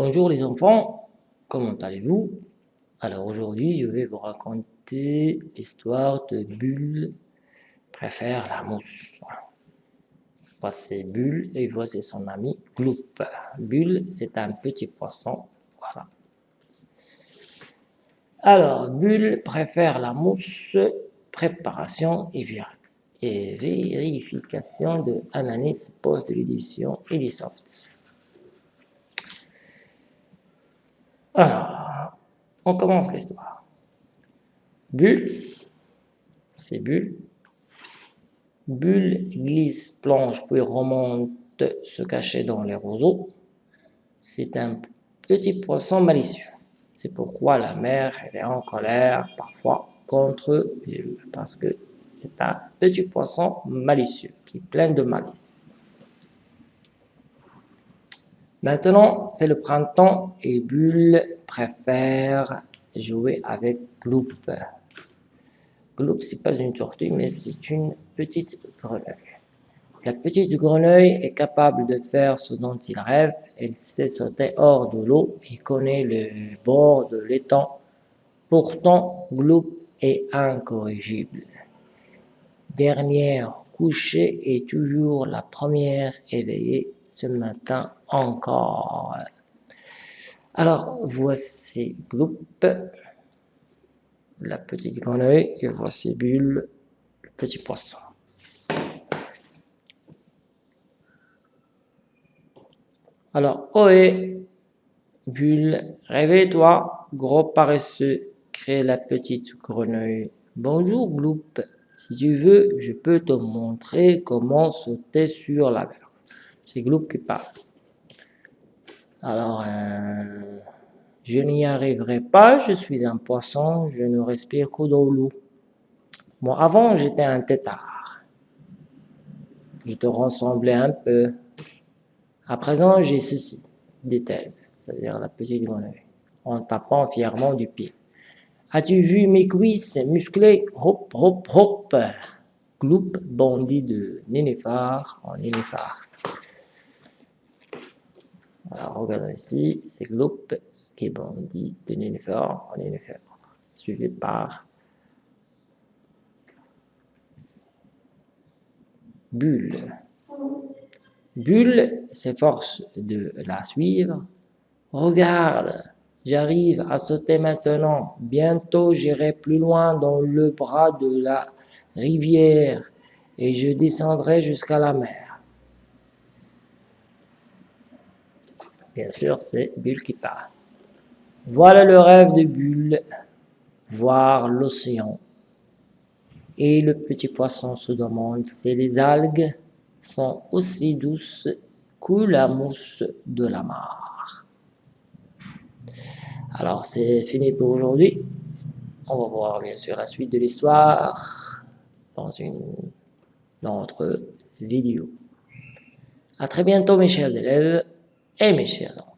Bonjour les enfants, comment allez-vous? Alors aujourd'hui, je vais vous raconter l'histoire de Bulle préfère la mousse. Voici Bulle et voici son ami Gloup. Bulle, c'est un petit poisson, voilà. Alors, Bulle préfère la mousse, préparation et, vérification de Ananis, poste de l'édition. Alors, on commence l'histoire. Bulle, c'est Bulle. Bulle glisse, plonge, puis remonte, se cacher dans les roseaux. C'est un petit poisson malicieux. C'est pourquoi la mère est en colère parfois contre Bulle, parce que c'est un petit poisson malicieux qui est plein de malice. Maintenant, c'est le printemps et Bulle préfère jouer avec Gloup. Gloup, c'est pas une tortue, mais c'est une petite grenouille. La petite grenouille est capable de faire ce dont il rêve. Elle sait sauter hors de l'eau et connaît le bord de l'étang. Pourtant, Gloup est incorrigible. Dernière couchée et toujours la première éveillée ce matin encore. Alors, voici Gloup, la petite grenouille, et voici Bulle, le petit poisson. Alors, ohé, Bulle, réveille-toi, gros paresseux, crée la petite grenouille. Bonjour Gloup, si tu veux, je peux te montrer comment sauter sur la mer. C'est Gloup qui parle. Alors, euh, je n'y arriverai pas, je suis un poisson, je ne respire que dans l'eau. Bon, avant, j'étais un tétard. Je te ressemblais un peu. À présent, j'ai ceci, dit-elle, c'est-à-dire la petite grenouille, en tapant fièrement du pied. As-tu vu mes cuisses musclées? Hop, hop, hop Gloup bondit de nénéphar en nénéphar. Alors, regardez ici, c'est Gloup qui bondit de nénéphar en nénéphar, suivi par Bulle. Bulle s'efforce de la suivre. Regarde, J'arrive à sauter maintenant. Bientôt, j'irai plus loin dans le bras de la rivière et je descendrai jusqu'à la mer. Bien sûr, c'est Bulle qui parle. Voilà le rêve de Bulle, voir l'océan. Et le petit poisson se demande si les algues sont aussi douces que la mousse de la mare. Alors, c'est fini pour aujourd'hui. On va voir bien sûr la suite de l'histoire dans une autre vidéo. À très bientôt mes chers élèves et mes chers enfants.